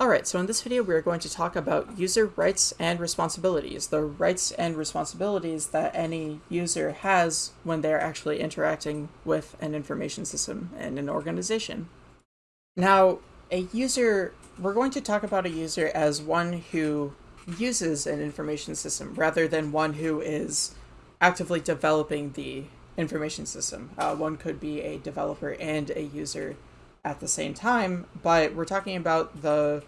Alright, so in this video we are going to talk about user rights and responsibilities, the rights and responsibilities that any user has when they're actually interacting with an information system and an organization. Now, a user, we're going to talk about a user as one who uses an information system rather than one who is actively developing the information system. Uh, one could be a developer and a user at the same time, but we're talking about the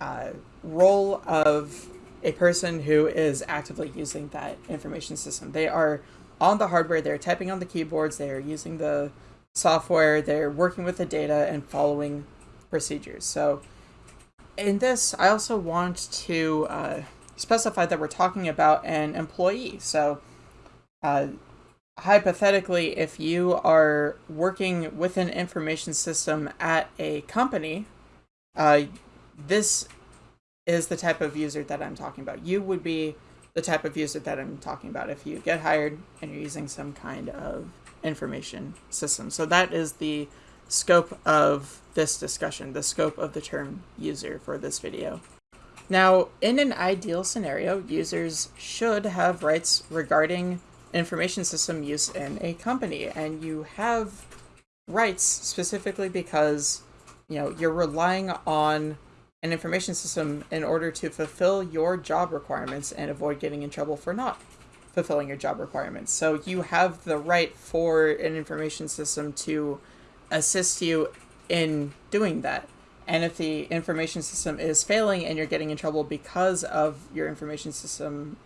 uh, role of a person who is actively using that information system. They are on the hardware, they're typing on the keyboards, they're using the software, they're working with the data and following procedures. So in this, I also want to uh, specify that we're talking about an employee. So uh, hypothetically, if you are working with an information system at a company, uh, this is the type of user that I'm talking about. You would be the type of user that I'm talking about if you get hired and you're using some kind of information system. So that is the scope of this discussion, the scope of the term user for this video. Now, in an ideal scenario, users should have rights regarding information system use in a company, and you have rights specifically because you know you're relying on an information system in order to fulfill your job requirements and avoid getting in trouble for not fulfilling your job requirements. So you have the right for an information system to assist you in doing that. And if the information system is failing and you're getting in trouble because of your information system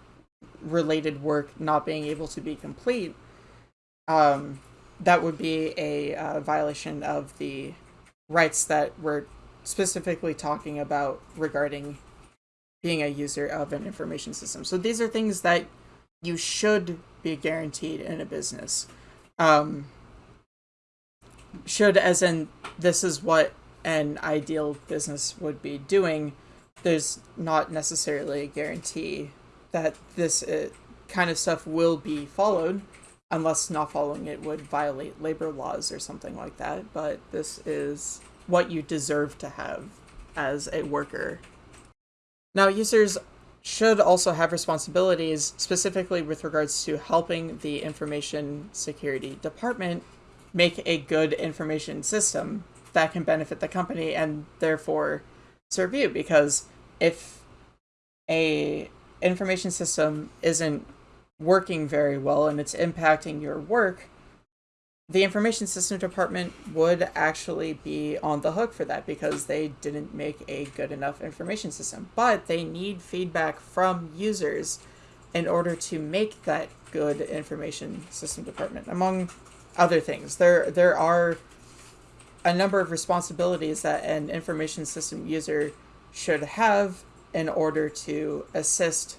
related work not being able to be complete, um, that would be a uh, violation of the rights that we're specifically talking about regarding being a user of an information system. So these are things that you should be guaranteed in a business. Um, should, as in, this is what an ideal business would be doing. There's not necessarily a guarantee that this uh, kind of stuff will be followed, unless not following it would violate labor laws or something like that. But this is what you deserve to have as a worker. Now, users should also have responsibilities specifically with regards to helping the information security department make a good information system that can benefit the company and therefore serve you because if a information system isn't working very well and it's impacting your work the information system department would actually be on the hook for that because they didn't make a good enough information system. But they need feedback from users in order to make that good information system department, among other things. There, there are a number of responsibilities that an information system user should have in order to assist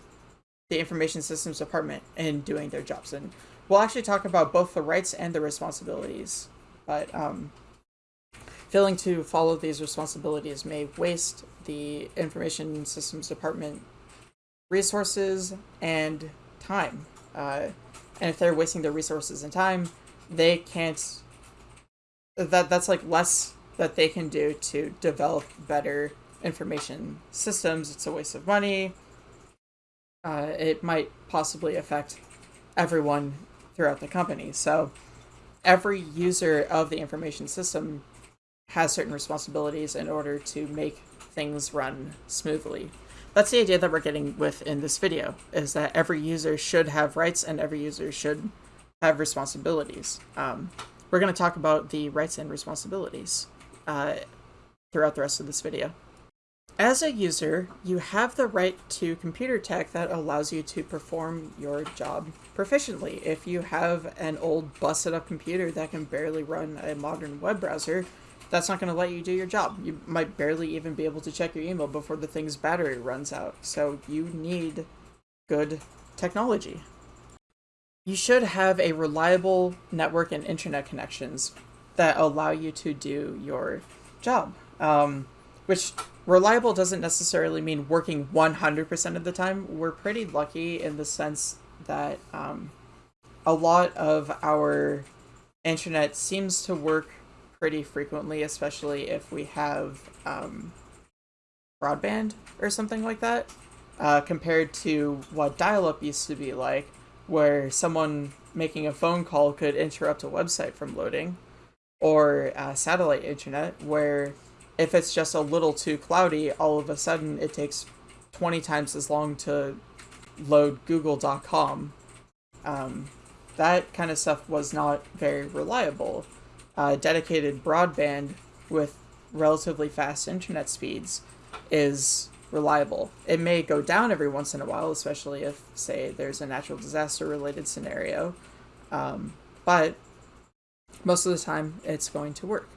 the information systems department in doing their jobs. And we'll actually talk about both the rights and the responsibilities. But um, failing to follow these responsibilities may waste the Information Systems Department resources and time. Uh, and if they're wasting their resources and time, they can't. That that's like less that they can do to develop better information systems. It's a waste of money. Uh, it might possibly affect everyone throughout the company. So every user of the information system has certain responsibilities in order to make things run smoothly. That's the idea that we're getting with in this video, is that every user should have rights and every user should have responsibilities. Um, we're going to talk about the rights and responsibilities uh, throughout the rest of this video. As a user, you have the right to computer tech that allows you to perform your job proficiently. If you have an old busted up computer that can barely run a modern web browser, that's not going to let you do your job. You might barely even be able to check your email before the thing's battery runs out. So you need good technology. You should have a reliable network and internet connections that allow you to do your job. Um, which reliable doesn't necessarily mean working 100% of the time. We're pretty lucky in the sense that um, a lot of our internet seems to work pretty frequently, especially if we have um, broadband or something like that, uh, compared to what dial up used to be like, where someone making a phone call could interrupt a website from loading, or uh, satellite internet, where if it's just a little too cloudy, all of a sudden it takes 20 times as long to load google.com. Um, that kind of stuff was not very reliable. Uh, dedicated broadband with relatively fast internet speeds is reliable. It may go down every once in a while, especially if, say, there's a natural disaster related scenario, um, but most of the time it's going to work.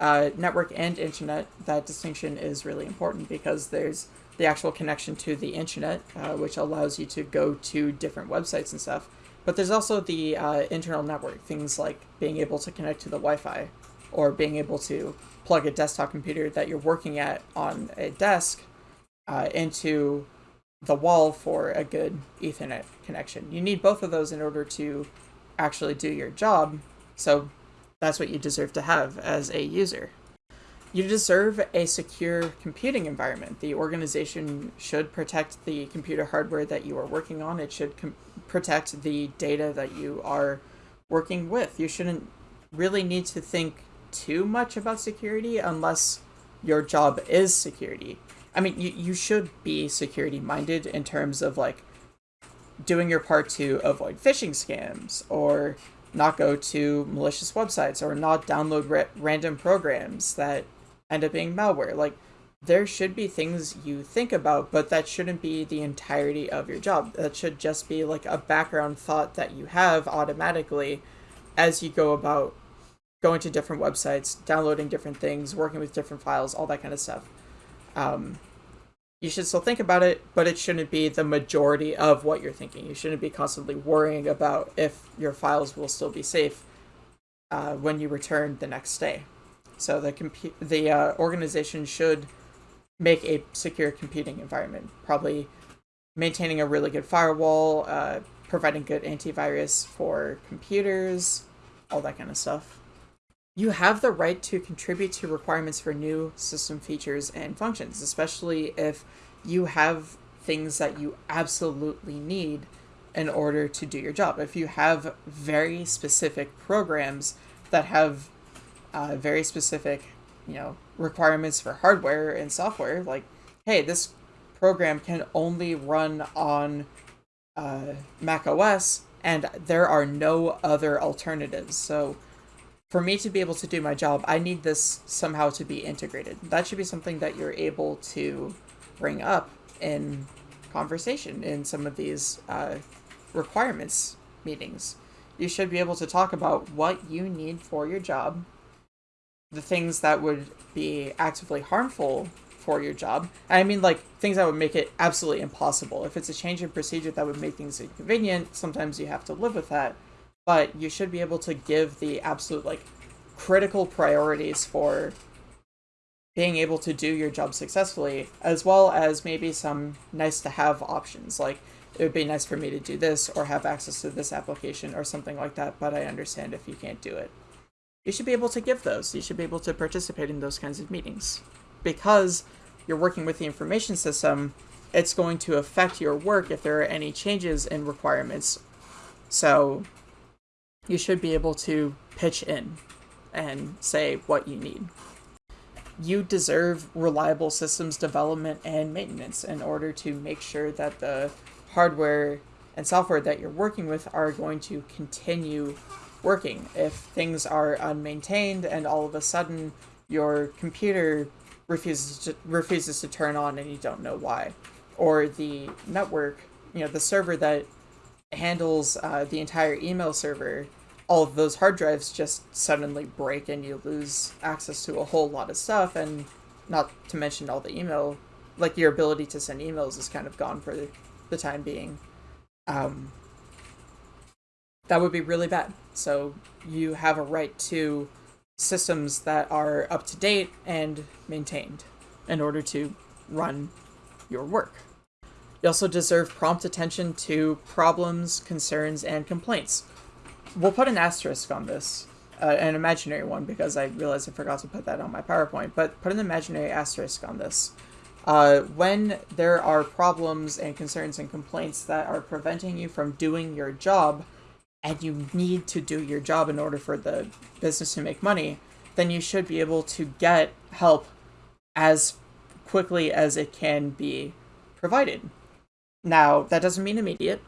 Uh, network and internet, that distinction is really important because there's the actual connection to the internet, uh, which allows you to go to different websites and stuff. But there's also the uh, internal network, things like being able to connect to the Wi Fi or being able to plug a desktop computer that you're working at on a desk uh, into the wall for a good Ethernet connection. You need both of those in order to actually do your job, so that's what you deserve to have as a user. You deserve a secure computing environment. The organization should protect the computer hardware that you are working on. It should protect the data that you are working with. You shouldn't really need to think too much about security unless your job is security. I mean, you, you should be security minded in terms of like doing your part to avoid phishing scams or not go to malicious websites or not download ra- random programs that end up being malware. Like, there should be things you think about, but that shouldn't be the entirety of your job. That should just be like a background thought that you have automatically as you go about going to different websites, downloading different things, working with different files, all that kind of stuff. Um, you should still think about it, but it shouldn't be the majority of what you're thinking. You shouldn't be constantly worrying about if your files will still be safe uh, when you return the next day. So the compu- the uh, organization should make a secure computing environment, probably maintaining a really good firewall, uh, providing good antivirus for computers, all that kind of stuff. You have the right to contribute to requirements for new system features and functions, especially if you have things that you absolutely need in order to do your job. If you have very specific programs that have uh, very specific, you know, requirements for hardware and software. Like, hey, this program can only run on uh, Mac OS, and there are no other alternatives. So, for me to be able to do my job, I need this somehow to be integrated. That should be something that you're able to bring up in conversation in some of these uh, requirements meetings. You should be able to talk about what you need for your job the things that would be actively harmful for your job. I mean, like things that would make it absolutely impossible. If it's a change in procedure that would make things inconvenient, sometimes you have to live with that. But you should be able to give the absolute like critical priorities for being able to do your job successfully, as well as maybe some nice to have options. Like it would be nice for me to do this or have access to this application or something like that, but I understand if you can't do it you should be able to give those. You should be able to participate in those kinds of meetings. Because you're working with the information system, it's going to affect your work if there are any changes in requirements. So you should be able to pitch in and say what you need. You deserve reliable systems development and maintenance in order to make sure that the hardware and software that you're working with are going to continue working. If things are unmaintained and all of a sudden your computer refuses to, refuses to turn on and you don't know why, or the network, you know, the server that handles uh, the entire email server, all of those hard drives just suddenly break and you lose access to a whole lot of stuff, and not to mention all the email, like your ability to send emails is kind of gone for the time being. Um, that would be really bad. So you have a right to systems that are up to date and maintained in order to run your work. You also deserve prompt attention to problems, concerns, and complaints. We'll put an asterisk on this, uh, an imaginary one, because I realized I forgot to put that on my PowerPoint, but put an imaginary asterisk on this. Uh, when there are problems and concerns and complaints that are preventing you from doing your job, and you need to do your job in order for the business to make money, then you should be able to get help as quickly as it can be provided. Now, that doesn't mean immediate.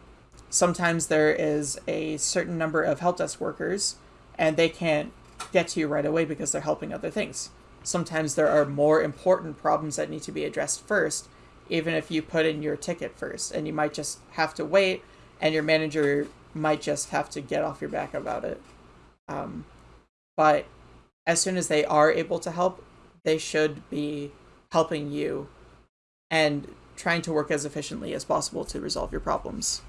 Sometimes there is a certain number of help desk workers and they can't get to you right away because they're helping other things. Sometimes there are more important problems that need to be addressed first, even if you put in your ticket first, and you might just have to wait, and your manager might just have to get off your back about it. Um, but as soon as they are able to help, they should be helping you and trying to work as efficiently as possible to resolve your problems.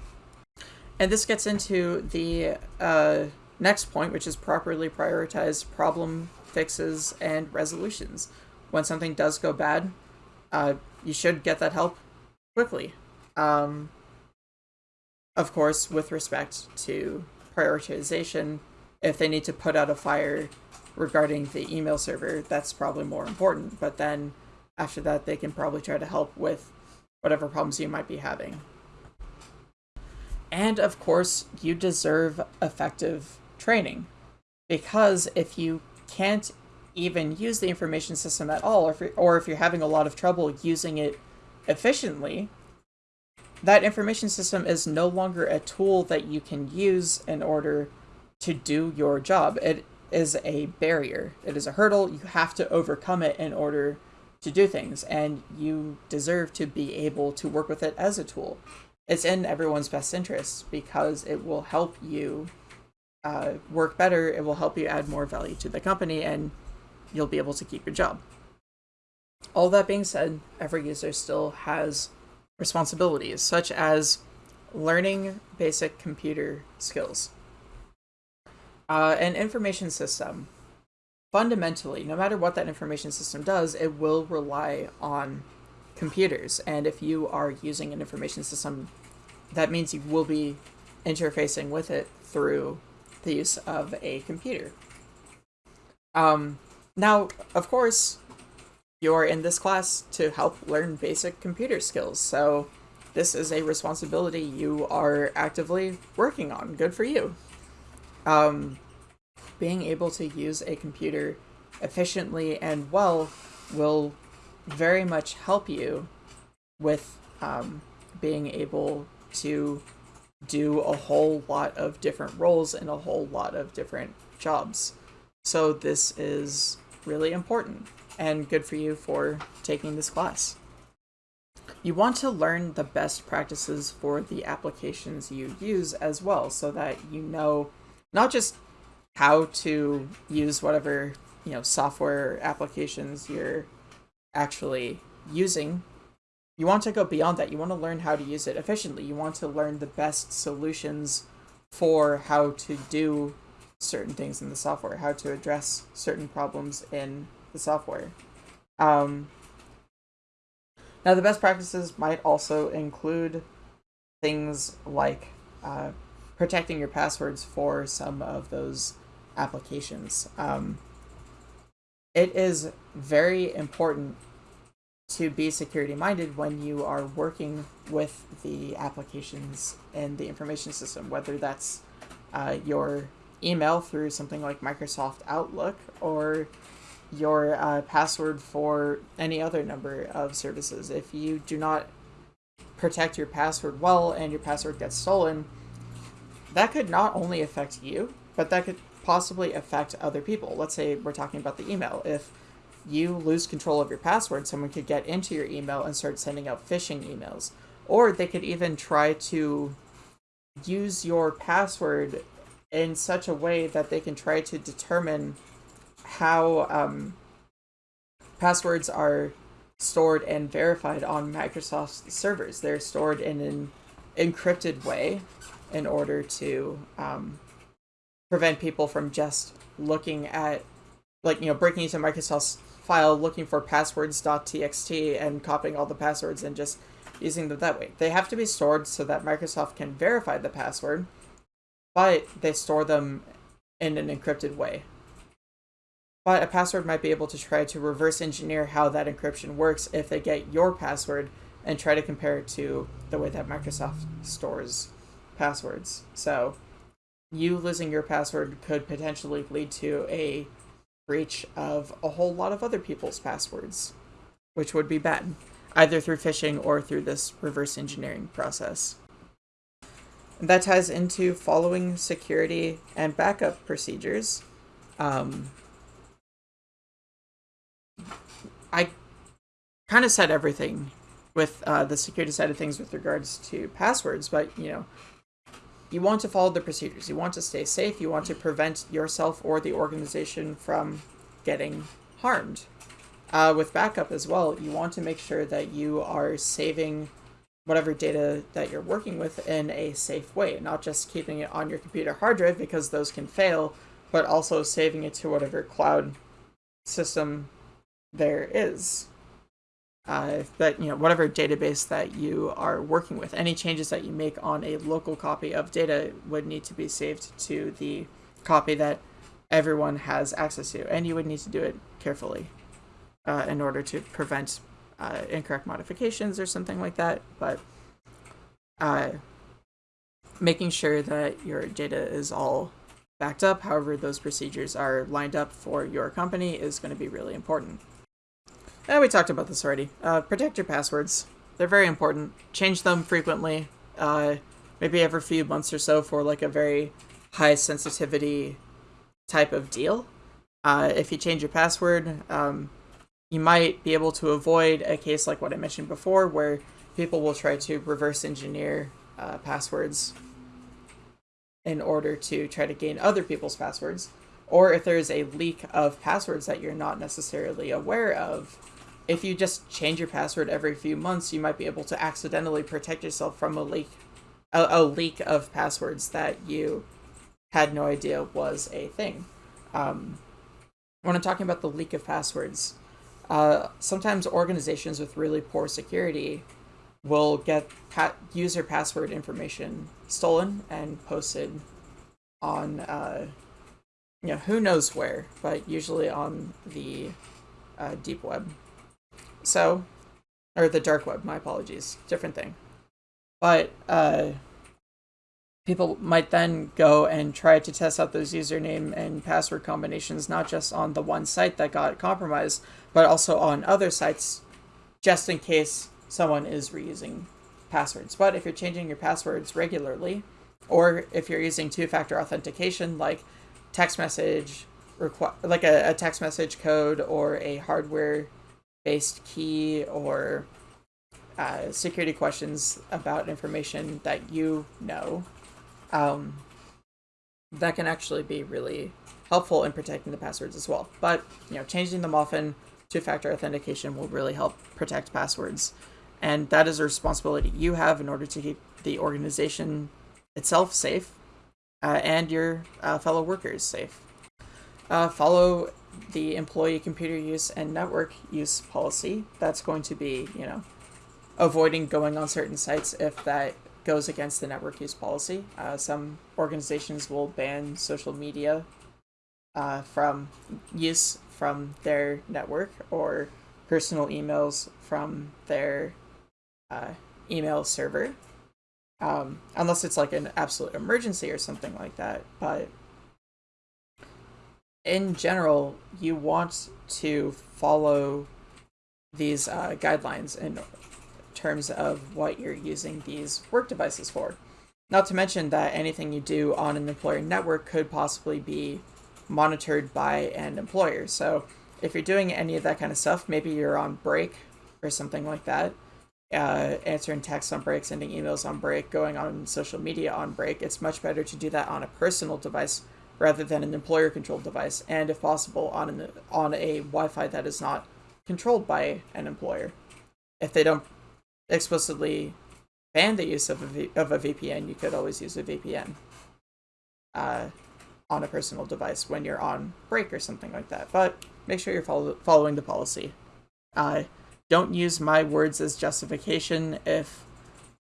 And this gets into the uh, next point, which is properly prioritize problem fixes and resolutions. When something does go bad, uh, you should get that help quickly. Um, of course, with respect to prioritization, if they need to put out a fire regarding the email server, that's probably more important. But then after that, they can probably try to help with whatever problems you might be having. And of course, you deserve effective training. Because if you can't even use the information system at all, or if, or if you're having a lot of trouble using it efficiently, that information system is no longer a tool that you can use in order to do your job. It is a barrier. It is a hurdle. You have to overcome it in order to do things, and you deserve to be able to work with it as a tool. It's in everyone's best interest because it will help you uh, work better. It will help you add more value to the company, and you'll be able to keep your job. All that being said, every user still has responsibilities, such as learning basic computer skills. Uh, an information system, fundamentally, no matter what that information system does, it will rely on computers. And if you are using an information system, that means you will be interfacing with it through the use of a computer. Um, now, of course, you're in this class to help learn basic computer skills, so this is a responsibility you are actively working on. Good for you. Um, being able to use a computer efficiently and well will very much help you with um, being able to do a whole lot of different roles in a whole lot of different jobs. So this is really important and good for you for taking this class. You want to learn the best practices for the applications you use as well so that you know not just how to use whatever you know software applications you're actually using you want to go beyond that. You want to learn how to use it efficiently. You want to learn the best solutions for how to do certain things in the software, how to address certain problems in the software. Um, now, the best practices might also include things like uh, protecting your passwords for some of those applications. Um, it is very important to be security minded when you are working with the applications in the information system, whether that's uh, your email through something like Microsoft Outlook or your uh, password for any other number of services. If you do not protect your password well and your password gets stolen, that could not only affect you, but that could possibly affect other people. Let's say we're talking about the email. If you lose control of your password, someone could get into your email and start sending out phishing emails. Or they could even try to use your password in such a way that they can try to determine how um, passwords are stored and verified on Microsoft's servers. They're stored in an encrypted way in order to um, prevent people from just looking at, like, you know, breaking into Microsoft's file looking for passwords.txt and copying all the passwords and just using them that way. They have to be stored so that Microsoft can verify the password, but they store them in an encrypted way. but a password might be able to try to reverse engineer how that encryption works if they get your password and try to compare it to the way that Microsoft stores passwords. So you losing your password could potentially lead to a breach of a whole lot of other people's passwords, which would be bad, either through phishing or through this reverse engineering process. And that ties into following security and backup procedures. Um, I kind of said everything with uh, the security side of things with regards to passwords, but you know, you want to follow the procedures. You want to stay safe. You want to prevent yourself or the organization from getting harmed. Uh, with backup as well, you want to make sure that you are saving whatever data that you're working with in a safe way, not just keeping it on your computer hard drive because those can fail, but also saving it to whatever cloud system there is uh, that you know whatever database that you are working with any changes that you make on a local copy of data would need to be saved to the copy that everyone has access to and you would need to do it carefully uh, in order to prevent uh, incorrect modifications or something like that but uh, making sure that your data is all backed up however those procedures are lined up for your company is going to be really important Eh, we talked about this already. Uh, protect your passwords. They're very important. Change them frequently. Uh, maybe every few months or so for like a very high sensitivity type of deal. Uh, if you change your password, um, you might be able to avoid a case like what I mentioned before, where people will try to reverse engineer uh, passwords in order to try to gain other people's passwords. Or if there's a leak of passwords that you're not necessarily aware of, if you just change your password every few months, you might be able to accidentally protect yourself from a leak, a, a leak of passwords that you had no idea was a thing. Um, when I'm talking about the leak of passwords, uh, sometimes organizations with really poor security will get pa- user password information stolen and posted on, uh, you know, who knows where, but usually on the uh, deep web. So, or the dark web, my apologies, different thing. But uh, people might then go and try to test out those username and password combinations, not just on the one site that got compromised, but also on other sites, just in case someone is reusing passwords. But if you're changing your passwords regularly, or if you're using two-factor authentication, like text message, like a, a text message code or a hardware based key or uh, security questions about information that you know, um, that can actually be really helpful in protecting the passwords as well. But you know, changing them often, two-factor authentication will really help protect passwords, and that is a responsibility you have in order to keep the organization itself safe uh, and your uh, fellow workers safe. Uh, follow the employee computer use and network use policy. That's going to be, you know, avoiding going on certain sites if that goes against the network use policy. Uh, some organizations will ban social media uh, from use from their network or personal emails from their uh, email server. Um, unless it's like an absolute emergency or something like that. But in general, you want to follow these uh, guidelines in terms of what you're using these work devices for. Not to mention that anything you do on an employer network could possibly be monitored by an employer. So if you're doing any of that kind of stuff, maybe you're on break or something like that, uh, answering texts on break, sending emails on break, going on social media on break, it's much better to do that on a personal device rather than an employer controlled device, and if possible, on an, on a Wi-Fi that is not controlled by an employer. If they don't explicitly ban the use of a, v- of a VPN, you could always use a VPN uh, on a personal device when you're on break or something like that. But make sure you're follow- following the policy. Uh, don't use my words as justification if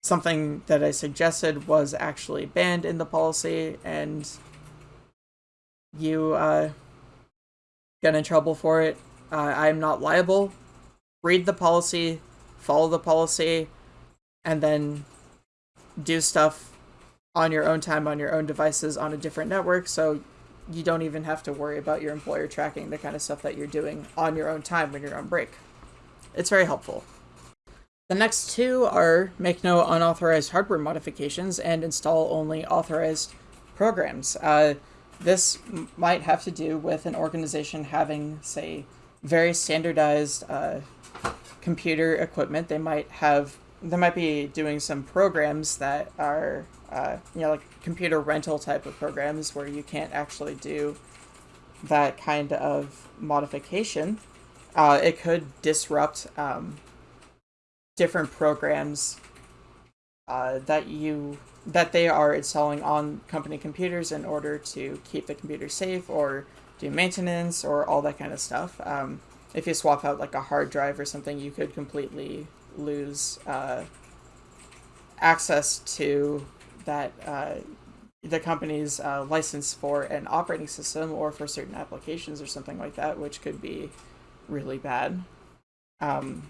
something that I suggested was actually banned in the policy and you uh, get in trouble for it. Uh, I'm not liable. Read the policy, follow the policy, and then do stuff on your own time on your own devices on a different network so you don't even have to worry about your employer tracking the kind of stuff that you're doing on your own time when you're on break. It's very helpful. The next two are make no unauthorized hardware modifications and install only authorized programs. Uh, this might have to do with an organization having, say, very standardized uh, computer equipment. They might have, they might be doing some programs that are, uh, you know, like computer rental type of programs where you can't actually do that kind of modification. Uh, it could disrupt um, different programs uh, that you that they are installing on company computers in order to keep the computer safe or do maintenance or all that kind of stuff. Um, if you swap out like a hard drive or something, you could completely lose uh, access to that uh, the company's uh, license for an operating system or for certain applications or something like that, which could be really bad. Um,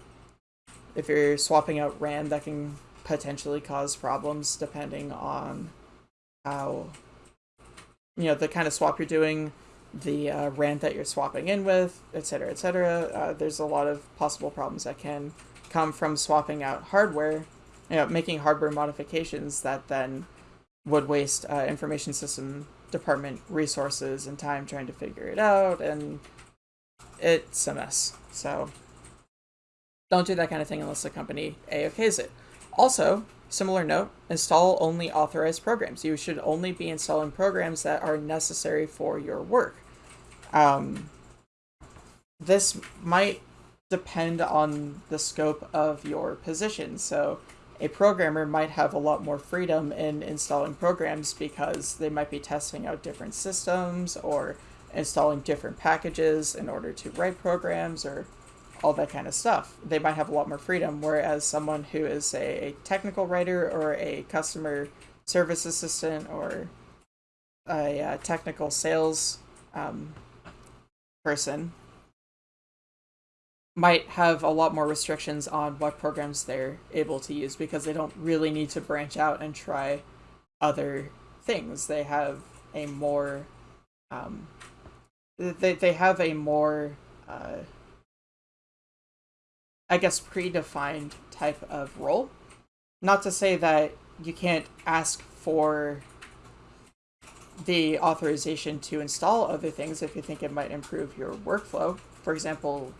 if you're swapping out RAM, that can potentially cause problems depending on how, you know, the kind of swap you're doing, the uh, that you're swapping in with, etc., etc. Uh, there's a lot of possible problems that can come from swapping out hardware, you know, making hardware modifications that then would waste uh, information system department resources and time trying to figure it out, and it's a mess. So don't do that kind of thing unless the company A-OKs it. Also, similar note, install only authorized programs. You should only be installing programs that are necessary for your work. Um, this might depend on the scope of your position. So a programmer might have a lot more freedom in installing programs because they might be testing out different systems or installing different packages in order to write programs or all that kind of stuff. They might have a lot more freedom, whereas someone who is a, technical writer or a customer service assistant or a, a technical sales um, person might have a lot more restrictions on what programs they're able to use because they don't really need to branch out and try other things. They have a more um, they, they have a more uh, I guess, predefined type of role. Not to say that you can't ask for the authorization to install other things if you think it might improve your workflow. For example,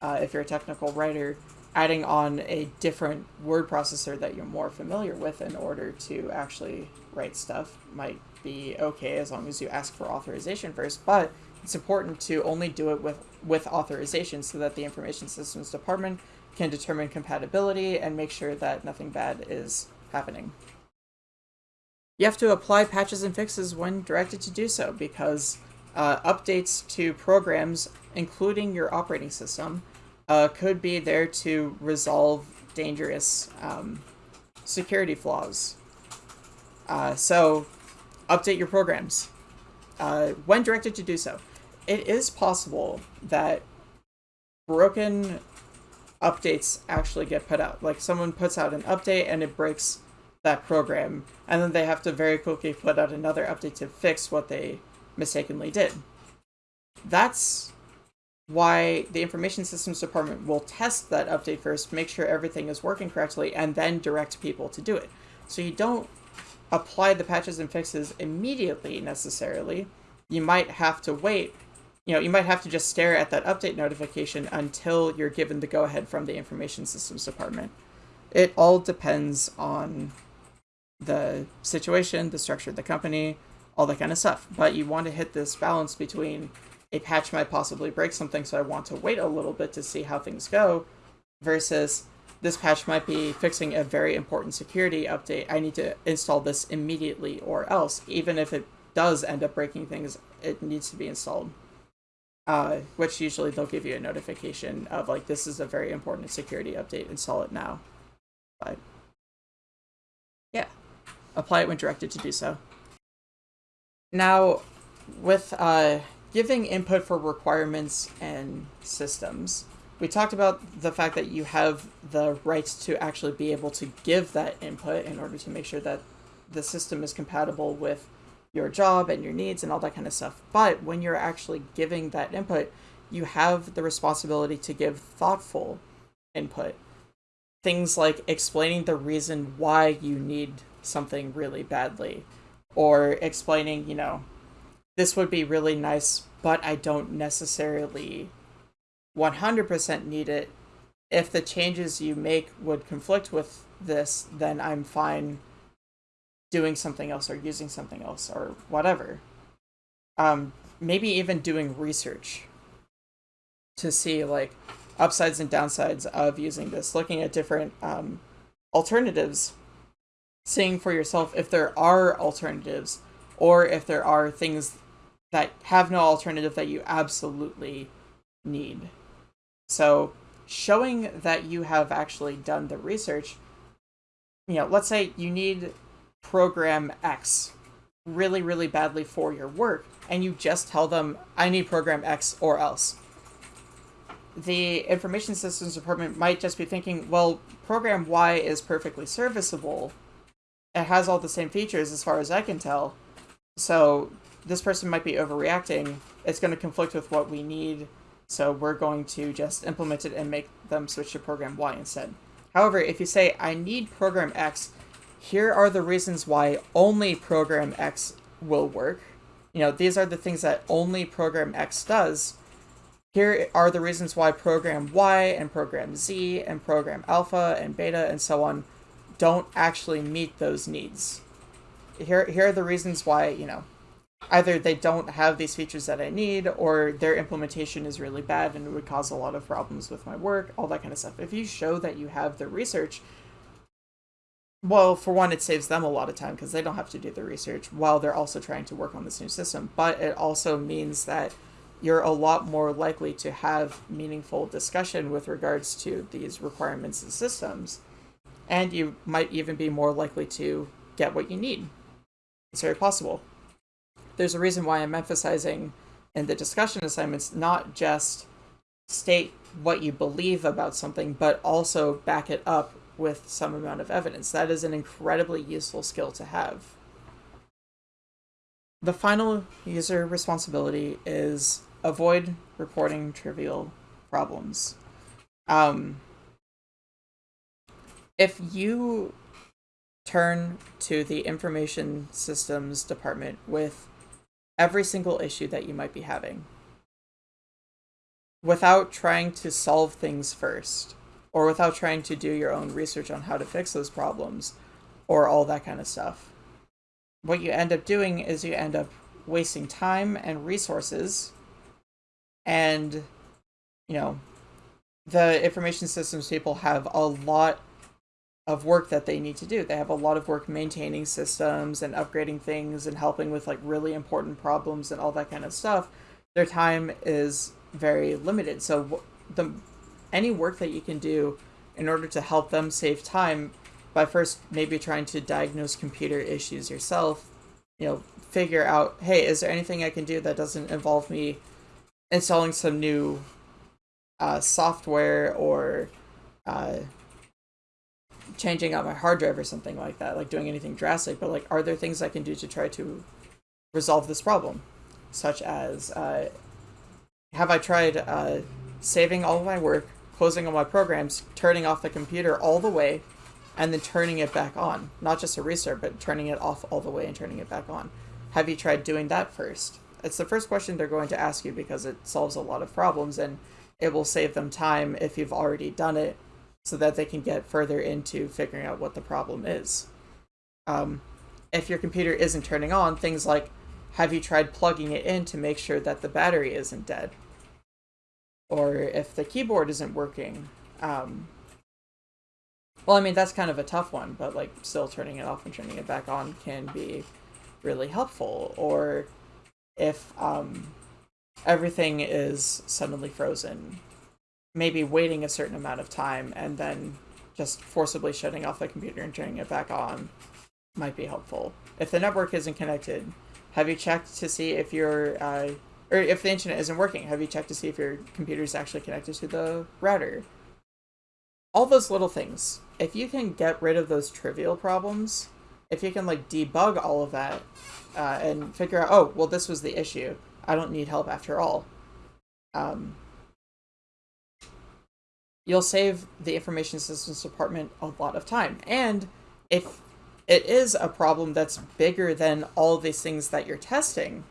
uh, if you're a technical writer, adding on a different word processor that you're more familiar with in order to actually write stuff might be okay as long as you ask for authorization first. But it's important to only do it with, with authorization so that the information systems department can determine compatibility and make sure that nothing bad is happening. You have to apply patches and fixes when directed to do so because uh, updates to programs, including your operating system, uh, could be there to resolve dangerous um, security flaws. Uh, so, update your programs uh, when directed to do so. It is possible that broken updates actually get put out. Like someone puts out an update and it breaks that program, and then they have to very quickly put out another update to fix what they mistakenly did. That's why the information systems department will test that update first, make sure everything is working correctly, and then direct people to do it. So you don't apply the patches and fixes immediately necessarily. You might have to wait you know, you might have to just stare at that update notification until you're given the go-ahead from the information systems department. It all depends on the situation, the structure of the company, all that kind of stuff. But you want to hit this balance between a patch might possibly break something, so I want to wait a little bit to see how things go, versus this patch might be fixing a very important security update. I need to install this immediately or else, even if it does end up breaking things, it needs to be installed uh, which usually they'll give you a notification of like this is a very important security update, install it now. But yeah, apply it when directed to do so. Now, with uh, giving input for requirements and systems. We talked about the fact that you have the rights to actually be able to give that input in order to make sure that the system is compatible with your job and your needs and all that kind of stuff. But when you're actually giving that input, you have the responsibility to give thoughtful input. Things like explaining the reason why you need something really badly, or explaining, you know, this would be really nice, but I don't necessarily 100% need it. If the changes you make would conflict with this, then I'm fine doing something else or using something else or whatever. Um, maybe even doing research to see like upsides and downsides of using this, looking at different um, alternatives, seeing for yourself if there are alternatives or if there are things that have no alternative that you absolutely need. So showing that you have actually done the research, you know, let's say you need program X really, really badly for your work, and you just tell them, I need program X or else. The information systems department might just be thinking, well, program Y is perfectly serviceable. It has all the same features as far as I can tell. So this person might be overreacting. It's going to conflict with what we need. So we're going to just implement it and make them switch to program Y instead. However, if you say, I need program X, here are the reasons why only program X will work. You know, these are the things that only program X does. Here are the reasons why program Y and program Z and program alpha and beta and so on don't actually meet those needs. Here, here are the reasons why, you know, either they don't have these features that I need or their implementation is really bad and would cause a lot of problems with my work, all that kind of stuff. If you show that you have the research, well, for one, it saves them a lot of time because they don't have to do the research while they're also trying to work on this new system. But it also means that you're a lot more likely to have meaningful discussion with regards to these requirements and systems. And you might even be more likely to get what you need. It's very possible. There's a reason why I'm emphasizing in the discussion assignments not just state what you believe about something, but also back it up with some amount of evidence. That is an incredibly useful skill to have. The final user responsibility is avoid reporting trivial problems. Um, if you turn to the information systems department with every single issue that you might be having without trying to solve things first or without trying to do your own research on how to fix those problems or all that kind of stuff. What you end up doing is you end up wasting time and resources and you know the information systems people have a lot of work that they need to do. They have a lot of work maintaining systems and upgrading things and helping with like really important problems and all that kind of stuff. Their time is very limited. So the any work that you can do in order to help them save time by first maybe trying to diagnose computer issues yourself, you know, figure out, hey, is there anything I can do that doesn't involve me installing some new uh, software or uh, changing out my hard drive or something like that, like doing anything drastic, but like, are there things I can do to try to resolve this problem? Such as, uh, have I tried uh, saving all of my work, closing all my programs, turning off the computer all the way, and then turning it back on. Not just a restart, but turning it off all the way and turning it back on. Have you tried doing that first? It's the first question they're going to ask you because it solves a lot of problems and it will save them time if you've already done it so that they can get further into figuring out what the problem is. Um, if your computer isn't turning on, things like have you tried plugging it in to make sure that the battery isn't dead? Or if the keyboard isn't working. Um, well, I mean, that's kind of a tough one, but like still turning it off and turning it back on can be really helpful. Or if um, everything is suddenly frozen, maybe waiting a certain amount of time and then just forcibly shutting off the computer and turning it back on might be helpful. If the network isn't connected, have you checked to see if your uh, or if the internet isn't working, have you checked to see if your computer is actually connected to the router? All those little things. If you can get rid of those trivial problems, if you can like debug all of that uh, and figure out, oh, well, this was the issue. I don't need help after all. Um, you'll save the information systems department a lot of time. And if it is a problem that's bigger than all these things that you're testing,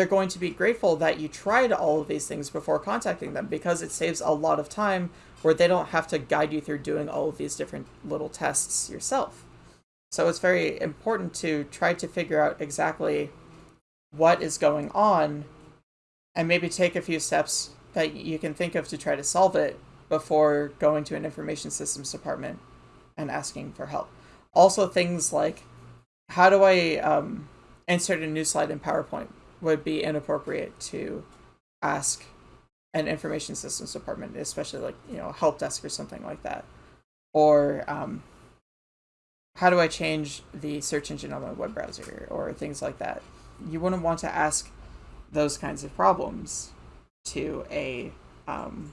they're going to be grateful that you tried all of these things before contacting them because it saves a lot of time where they don't have to guide you through doing all of these different little tests yourself. So it's very important to try to figure out exactly what is going on and maybe take a few steps that you can think of to try to solve it before going to an information systems department and asking for help. Also things like, how do I um, insert a new slide in PowerPoint? Would be inappropriate to ask an information systems department, especially like, you know, help desk or something like that. Or um, how do I change the search engine on my web browser or things like that. You wouldn't want to ask those kinds of problems to a um,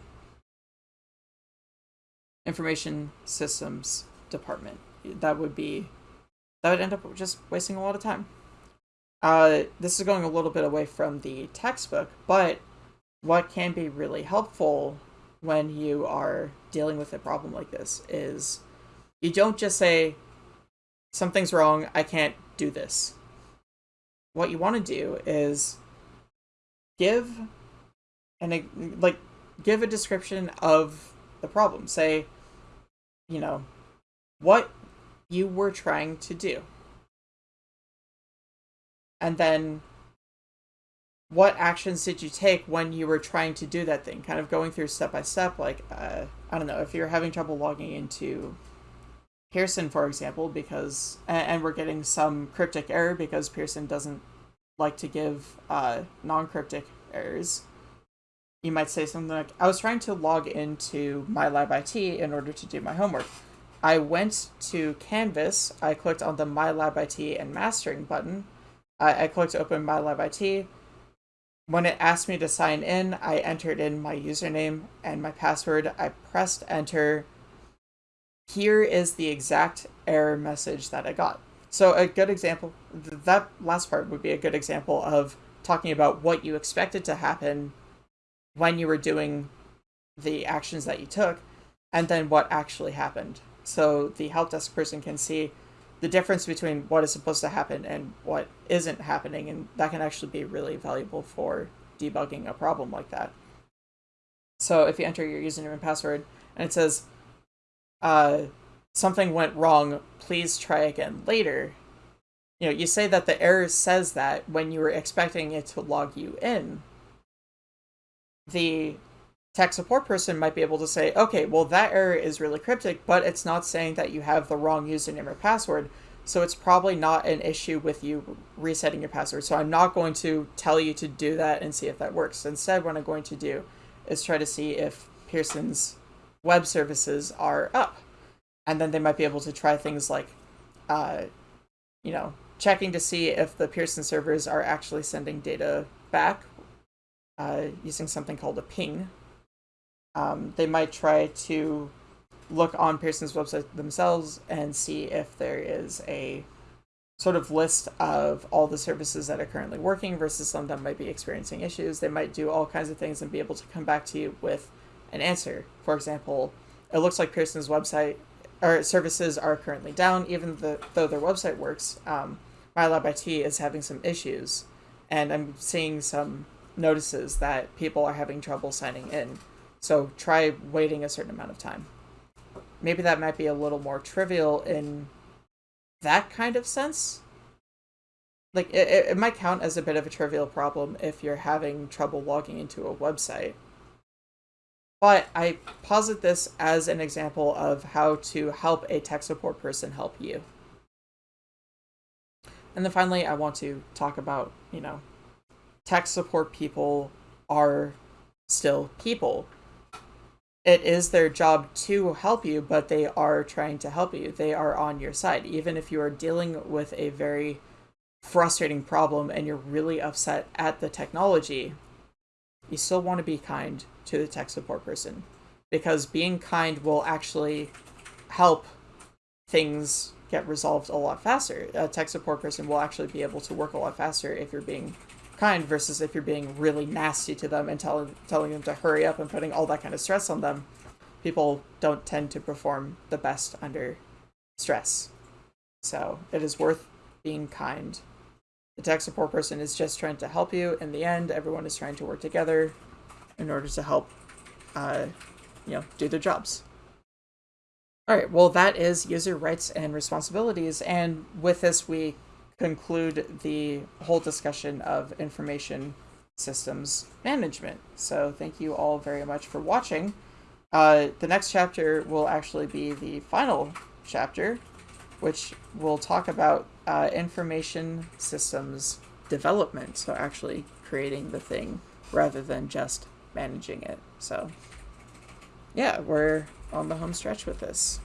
information systems department. That would be that would end up just wasting a lot of time. Uh, this is going a little bit away from the textbook, but what can be really helpful when you are dealing with a problem like this is you don't just say, something's wrong, I can't do this. What you want to do is give and like give a description of the problem. Say, you know, what you were trying to do and then what actions did you take when you were trying to do that thing? Kind of going through step by step like uh, i don't know if you're having trouble logging into pearson for example because and we're getting some cryptic error because pearson doesn't like to give uh, non-cryptic errors you might say something like i was trying to log into my lab it in order to do my homework. I went to canvas i clicked on the my lab it and mastering button I, I clicked open my Lab IT. When it asked me to sign in, I entered in my username and my password. I pressed enter. Here is the exact error message that I got. So a good example, that last part would be a good example of talking about what you expected to happen when you were doing the actions that you took, and then what actually happened. So the help desk person can see, the difference between what is supposed to happen and what isn't happening, and that can actually be really valuable for debugging a problem like that. So if you enter your username and password and it says uh, something went wrong, please try again later. You know, you say that the error says that when you were expecting it to log you in. The tech support person might be able to say, okay, well, that error is really cryptic, but it's not saying that you have the wrong username or password. So it's probably not an issue with you resetting your password. So I'm not going to tell you to do that and see if that works. Instead, what I'm going to do is try to see if Pearson's web services are up. And then they might be able to try things like, uh, you know, checking to see if the Pearson servers are actually sending data back uh, using something called a ping, um, they might try to look on Pearson's website themselves and see if there is a sort of list of all the services that are currently working versus some that might be experiencing issues. They might do all kinds of things and be able to come back to you with an answer. For example, it looks like Pearson's website or services are currently down, even the, though their website works. Um, MyLabIT is having some issues, and I'm seeing some notices that people are having trouble signing in. So try waiting a certain amount of time. Maybe that might be a little more trivial in that kind of sense. Like, it, it might count as a bit of a trivial problem if you're having trouble logging into a website. But I posit this as an example of how to help a tech support person help you. And then finally, I want to talk about, you know, tech support people are still people it is their job to help you, but they are trying to help you. They are on your side. Even if you are dealing with a very frustrating problem and you're really upset at the technology, you still want to be kind to the tech support person because being kind will actually help things get resolved a lot faster. A tech support person will actually be able to work a lot faster if you're being kind versus if you're being really nasty to them and tell, telling them to hurry up and putting all that kind of stress on them. People don't tend to perform the best under stress. So it is worth being kind. The tech support person is just trying to help you. In the end, everyone is trying to work together in order to help, uh, you know, do their jobs. All right, well, that is user rights and responsibilities. And with this, we conclude the whole discussion of information systems management. So thank you all very much for watching. Uh, the next chapter will actually be the final chapter, which will talk about uh, information systems development. So actually creating the thing rather than just managing it. So yeah, we're on the home stretch with this.